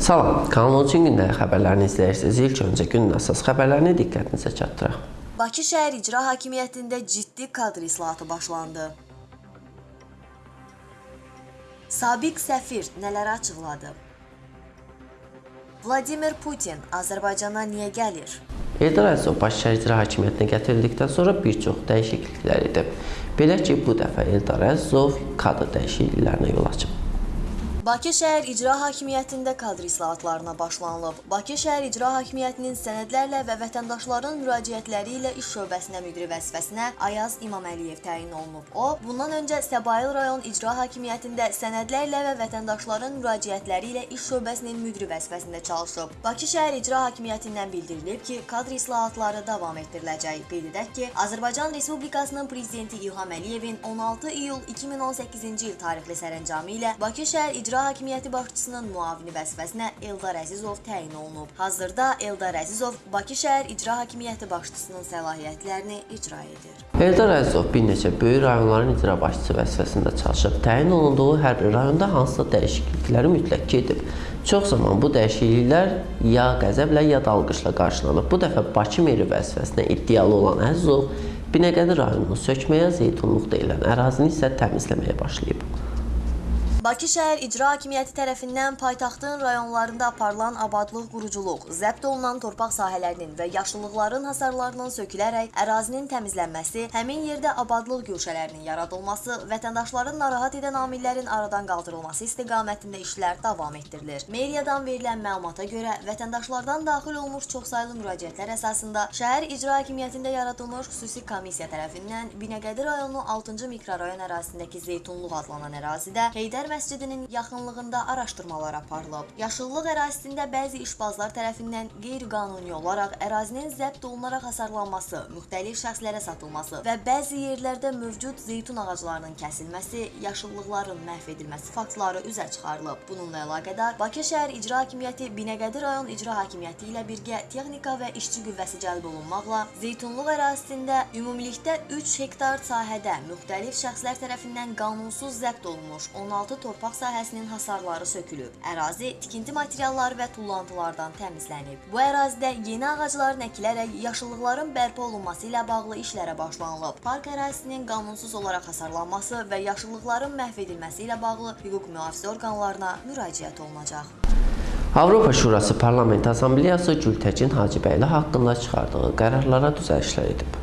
Salam, Kanal 13 gündəlik xəbərlərini izləyirsiniz. İlk öncə günün əsas xəbərlərini diqqətinizə çatdıraq. Bakı şəhər icra hakimiyyətində ciddi kadr islahatı başlandı. Sabiq səfir nələri açıqladı? Vladimir Putin Azərbaycana niyə gəlir? Eldar Əzizov Bakı şəhər icra hakimiyyətinə gətirildikdən sonra bir çox dəyişikliklər edib. Belə ki, bu dəfə Eldar Əzizov kadr dəyişikliklərinə yol açıb. Bakı şəhər icra hakimiyyətində kadr islahatlarına başlanılıb. Bakı şəhər icra hakimiyyətinin sənədlərlə və vətəndaşların müraciətləri ilə iş şöbəsinə müdiri vəzifəsinə Ayaz İmaməliyev təyin olunub. O, bundan öncə Səbail rayon icra hakimiyyətində sənədlərlə və vətəndaşların müraciətləri ilə iş şöbəsinin müdiri vəzifəsində çalışıb. Bakı şəhər icra hakimiyyətindən bildirilib ki, kadr islahatları davam etdiriləcək. Qeyd edək ki, Azərbaycan Respublikasının prezidenti İlham Əliyevin 16 iyul 2018-ci il tarixli sərəncamı ilə Bakı şəhər icra hakimiyyəti başçısının müavini vəzifəsinə Eldar Əzizov təyin olunub. Hazırda Eldar Əzizov Bakı şəhər icra hakimiyyəti başçısının səlahiyyətlərini icra edir. Eldar Əzizov bir neçə böyük rayonların icra başçısı vəzifəsində çalışıb. Təyin olunduğu hər rayonda hansısa dəyişiklikləri mütləq ki edib. Çox zaman bu dəyişikliklər ya qəzəblə, ya da alqışla qarşılanıb. Bu dəfə Bakı meri vəzifəsinə iddialı olan Əzizov Binəqədi rayonunu sökməyə, Zeytunluq deyilən ərazini isə təmizləməyə başlayıb. Bakı şəhər icra hakimiyyəti tərəfindən paytaxtın rayonlarında aparılan abadlıq, quruculuq, zəbt olunan torpaq sahələrinin və yaşıllıqların hasarlarının sökülərək ərazinin təmizlənməsi, həmin yerdə abadlıq güşələrinin yaradılması, vətəndaşların narahat edən amillərin aradan qaldırılması istiqamətində işlər davam etdirilir. Meriyadan verilən məlumata görə vətəndaşlardan daxil olmuş çoxsaylı müraciətlər əsasında şəhər icra hakimiyyətində yaradılmış xüsusi komissiya tərəfindən Binəqədi rayonu 6-cı mikrorayon ərazisindəki Zeytunluq adlanan ərazidə Heydər məscidinin yaxınlığında araşdırmalar aparılıb. Yaşıllıq ərazisində bəzi işbazlar tərəfindən qeyri-qanuni olaraq ərazinin zəbt olunaraq hasarlanması, müxtəlif şəxslərə satılması və bəzi yerlərdə mövcud zeytun ağaclarının kəsilməsi, yaşıllıqların məhv edilməsi faktları üzə çıxarılıb. Bununla əlaqədar Bakı şəhər icra hakimiyyəti Binəqədi rayon icra hakimiyyəti ilə birgə texnika və işçi qüvvəsi cəlb olunmaqla zeytunluq ərazisində ümumilikdə 3 hektar sahədə müxtəlif şəxslər tərəfindən qanunsuz zəbt olunmuş 16 torpaq sahəsinin hasarları sökülüb. Ərazi tikinti materialları və tullantılardan təmizlənib. Bu ərazidə yeni ağacların əkilərək yaşıllıqların bərpa olunması ilə bağlı işlərə başlanılıb. Park ərazisinin qanunsuz olaraq hasarlanması və yaşıllıqların məhv edilməsi ilə bağlı hüquq mühafizə orqanlarına müraciət olunacaq. Avropa Şurası Parlament Assambleyası Gültəkin Hacıbəyli haqqında çıxardığı qərarlara düzəlişlər edib.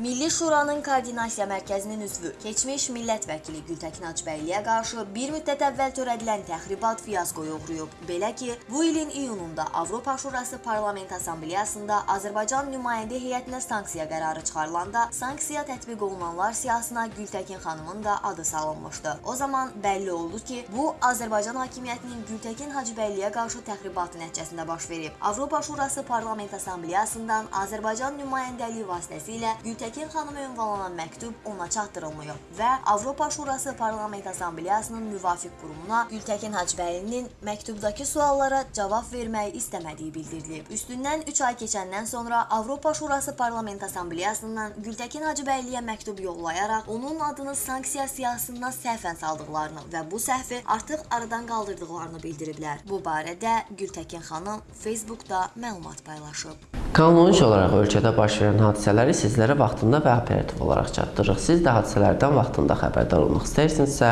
Milli Şuranın Koordinasiya Mərkəzinin üzvü, keçmiş millət vəkili Gültəkin Hacıbəyliyə qarşı bir müddət əvvəl törədilən təxribat fiyaskoya uğrayıb. Belə ki, bu ilin iyununda Avropa Şurası Parlament Assambleyasında Azərbaycan nümayəndə heyətinə sanksiya qərarı çıxarılanda sanksiya tətbiq olunanlar siyahısına Gültəkin xanımın da adı salınmışdı. O zaman bəlli oldu ki, bu Azərbaycan hakimiyyətinin Gültəkin Hacıbəyliyə qarşı təxribatı nəticəsində baş verib. Avropa Şurası Parlament Assambleyasından Azərbaycan nümayəndəliyi vasitəsilə Gültəkin Təkin xanıma ünvanlanan məktub ona çatdırılmayıb və Avropa Şurası Parlament Assambleyasının müvafiq qurumuna Gültəkin Hacıbəylinin məktubdakı suallara cavab verməyi istəmədiyi bildirilib. Üstündən 3 ay keçəndən sonra Avropa Şurası Parlament Assambleyasından Gültəkin Hacıbəyliyə məktub yollayaraq onun adını sanksiya siyahısından səhvən saldıqlarını və bu səhvi artıq aradan qaldırdıqlarını bildiriblər. Bu barədə Gültəkin xanım Facebookda məlumat paylaşıb. 13 olaraq ölkədə baş verən hadisələri sizlərə vaxtında və operativ olaraq çatdırırıq. Siz də hadisələrdən vaxtında xəbərdar olmaq istəyirsinizsə,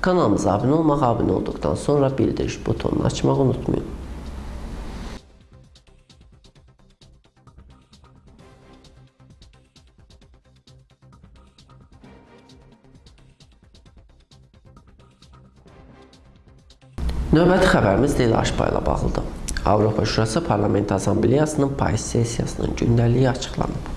kanalımıza abunə olmaq, abunə olduqdan sonra bildiriş butonunu açmağı unutmayın. Növbəti xəbərimiz Leyla Aşba ilə bağlıdır. Avropa Şurası Parlament Assambleyasının payız sessiyasının gündəliyi açıqlanıb.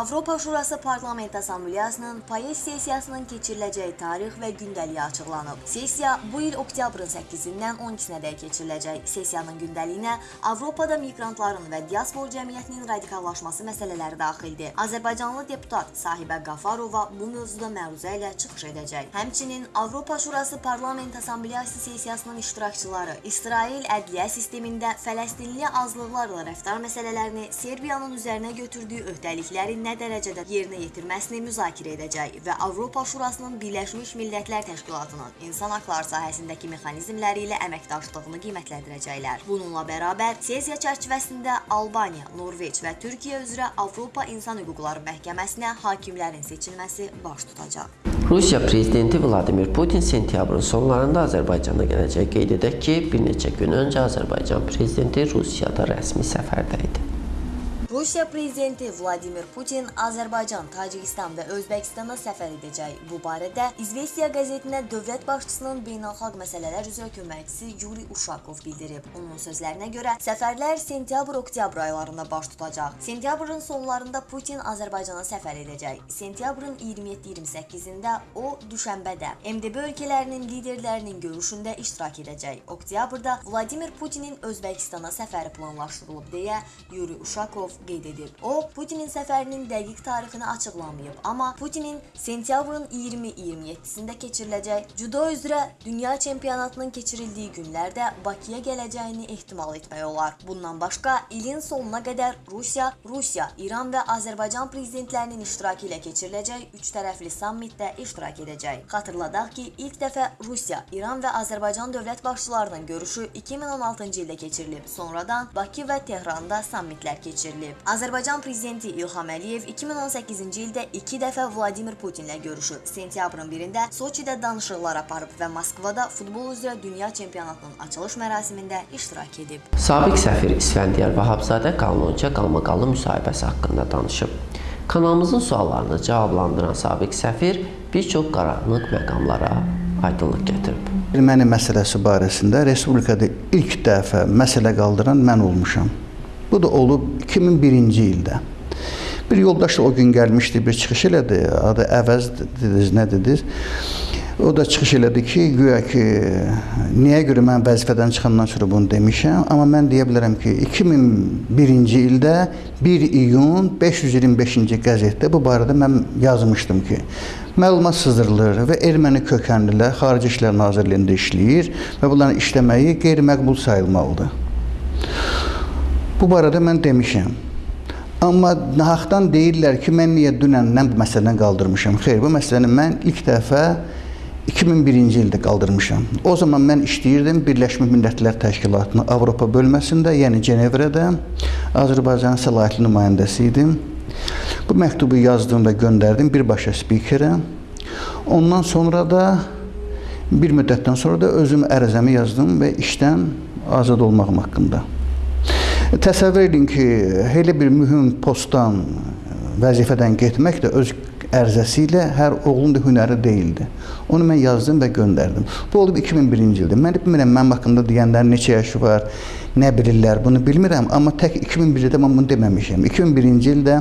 Avropa Şurası Parlament Assambleyasının payız sessiyasının keçiriləcəyi tarix və gündəliyi açıqlanıb. Sessiya bu il oktyabrın 8-dən 12-nədək keçiriləcək. Sessiyanın gündəliyinə Avropada miqrantların və diaspor cəmiyyətinin radikallaşması məsələləri daxildir. Azərbaycanlı deputat Sahibə Qafarova bu mövzuda məruzə ilə çıxış edəcək. Həmçinin Avropa Şurası Parlament Assambleyası sessiyasının iştirakçıları İsrail ədliyyə sistemində Fələstinli azlıqlarla rəftar məsələlərini Serbiyanın üzərinə götürdüyü öhdəliklərindən nə dərəcədə yerinə yetirməsini müzakirə edəcək və Avropa Şurasının Birləşmiş Millətlər Təşkilatının insan haqları sahəsindəki mexanizmləri ilə əməkdaşlığını qiymətləndirəcəklər. Bununla bərabər sessiya çərçivəsində Albaniya, Norveç və Türkiyə üzrə Avropa İnsan Hüquqları Məhkəməsinə hakimlərin seçilməsi baş tutacaq. Rusiya prezidenti Vladimir Putin sentyabrın sonlarında Azərbaycana gələcək. Qeyd edək ki, bir neçə gün öncə Azərbaycan prezidenti Rusiyada rəsmi səfərdə idi. Rusiya prezidenti Vladimir Putin Azərbaycan, Tacikistan və Özbəkistana səfər edəcək. Bu barədə İzvestiya qəzetinə dövlət başçısının beynəlxalq məsələlər üzrə köməkçisi Yuri Uşakov bildirib. Onun sözlərinə görə səfərlər sentyabr-oktyabr aylarında baş tutacaq. Sentyabrın sonlarında Putin Azərbaycana səfər edəcək. Sentyabrın 27-28-də o düşənbədə MDB ölkələrinin liderlərinin görüşündə iştirak edəcək. Oktyabrda Vladimir Putinin Özbəkistana səfəri planlaşdırılıb deyə Yuri Uşakov qeyd edib. O, Putinin səfərinin dəqiq tarixini açıqlamayıb, amma Putinin sentyabrın 20-27-sində keçiriləcək judo üzrə dünya çempionatının keçirildiyi günlərdə Bakıya gələcəyini ehtimal etmək olar. Bundan başqa, ilin sonuna qədər Rusiya, Rusiya, İran və Azərbaycan prezidentlərinin iştirakı ilə keçiriləcək üç tərəfli sammitdə iştirak edəcək. Xatırladaq ki, ilk dəfə Rusiya, İran və Azərbaycan dövlət başçılarının görüşü 2016-cı ildə keçirilib. Sonradan Bakı və Tehranda sammitlər keçirilib. Azərbaycan prezidenti İlham Əliyev 2018-ci ildə 2 dəfə Vladimir Putinlə görüşüb. Sentyabrın 1-də Soçidə danışıqlar aparıb və Moskvada futbol üzrə dünya çempionatının açılış mərasimində iştirak edib. Sabiq səfir İsfəndiyar Vahabzadə qanunca qalmaqallı müsahibəsi haqqında danışıb. Kanalımızın suallarını cavablandıran sabiq səfir bir çox qaranlıq məqamlara aydınlıq gətirib. Erməni məsələsi barəsində respublikada ilk dəfə məsələ qaldıran mən olmuşam. Bu da olub 2001-ci ildə. Bir yoldaş da o gün gəlmişdi, bir çıxış elədi. Adı Əvəz dediniz, nə dediniz? O da çıxış elədi ki, güya ki, niyə görə mən vəzifədən çıxandan sonra bunu demişəm, amma mən deyə bilərəm ki, 2001-ci ildə 1 iyun 525-ci qəzetdə bu barədə mən yazmışdım ki, məlumat sızdırılır və erməni kökənlilər Xarici İşlər Nazirliyində işləyir və bunların işləməyi qeyri-məqbul sayılmalıdır. Bu barədə mən demişəm. Amma nahaqdan deyirlər ki, mən niyə dünəndən bu məsələni qaldırmışam. Xeyr, bu məsələni mən ilk dəfə 2001-ci ildə qaldırmışam. O zaman mən işləyirdim Birləşmiş Millətlər Təşkilatının Avropa bölməsində, yəni Cenevrədə Azərbaycanın səlahiyyətli nümayəndəsi idim. Bu məktubu yazdım və göndərdim birbaşa spikerə. Ondan sonra da bir müddətdən sonra da özüm ərizəmi yazdım və işdən azad olmağım haqqında. Təsəvvür edin ki, elə bir mühüm postdan, vəzifədən getmək də öz ərizəsi ilə hər oğlun da hünəri deyildi. Onu mən yazdım və göndərdim. Bu olub 2001-ci ildə. Mən bilmirəm mənim haqqında deyənlər neçə yaşı var, nə bilirlər, bunu bilmirəm, amma tək 2001-də mən bunu deməmişəm. 2001-ci ildə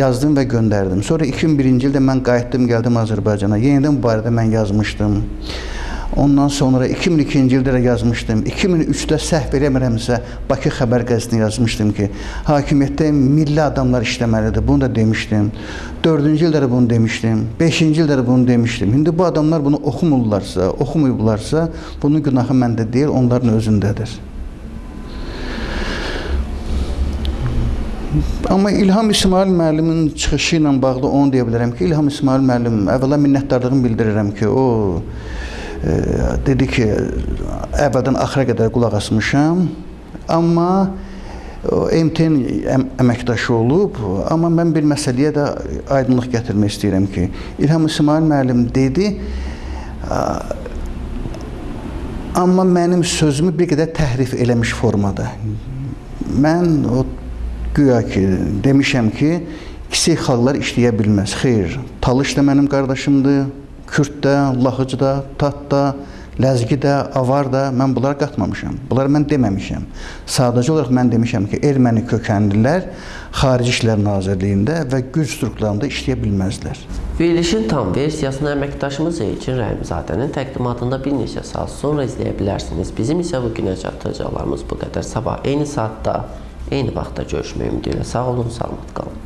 yazdım və göndərdim. Sonra 2001-ci ildə mən qayıtdım, gəldim Azərbaycana. Yenidən bu barədə mən yazmışdım. Ondan sonra 2002-ci ildə də yazmışdım. 2003-də səhv eləmirəmsə Bakı xəbər qəzetində yazmışdım ki, hakimiyyətdə milli adamlar işləməlidir. Bunu da demişdim. 4-cü ildə də bunu demişdim. 5-ci ildə də bunu demişdim. İndi bu adamlar bunu oxumurlarsa, oxumayıblarsa, bunun günahı məndə deyil, onların özündədir. Amma İlham İsmail müəllimin çıxışı ilə bağlı onu deyə bilərəm ki, İlham İsmail müəllim əvvəla minnətdarlığımı bildirirəm ki, o dedi ki, əvvəldən axıra qədər qulaq asmışam, amma MTN əm əməkdaşı olub, amma mən bir məsələyə də aydınlıq gətirmək istəyirəm ki, İlham İsmail müəllim dedi, amma mənim sözümü bir qədər təhrif eləmiş formada. Mən o güya ki, demişəm ki, kiçik xalqlar işləyə bilməz. Xeyr, Talış da mənim qardaşımdır, Kürd də, Lahıcı da, Tat da, Ləzgi də, Avar da, mən bunları qatmamışam. Bunları mən deməmişəm. Sadəcə olaraq mən demişəm ki, erməni kökənlilər Xarici İşlər Nazirliyində və güc strukturlarında işləyə bilməzlər. Verilişin tam versiyasını əməkdaşımız Elçin Rəhimzadənin təqdimatında bir neçə saat sonra izləyə bilərsiniz. Bizim isə bu günə çatdıracaqlarımız bu qədər. Sabah eyni saatda, eyni vaxtda görüşmək ümidi ilə sağ olun, salamat qalın.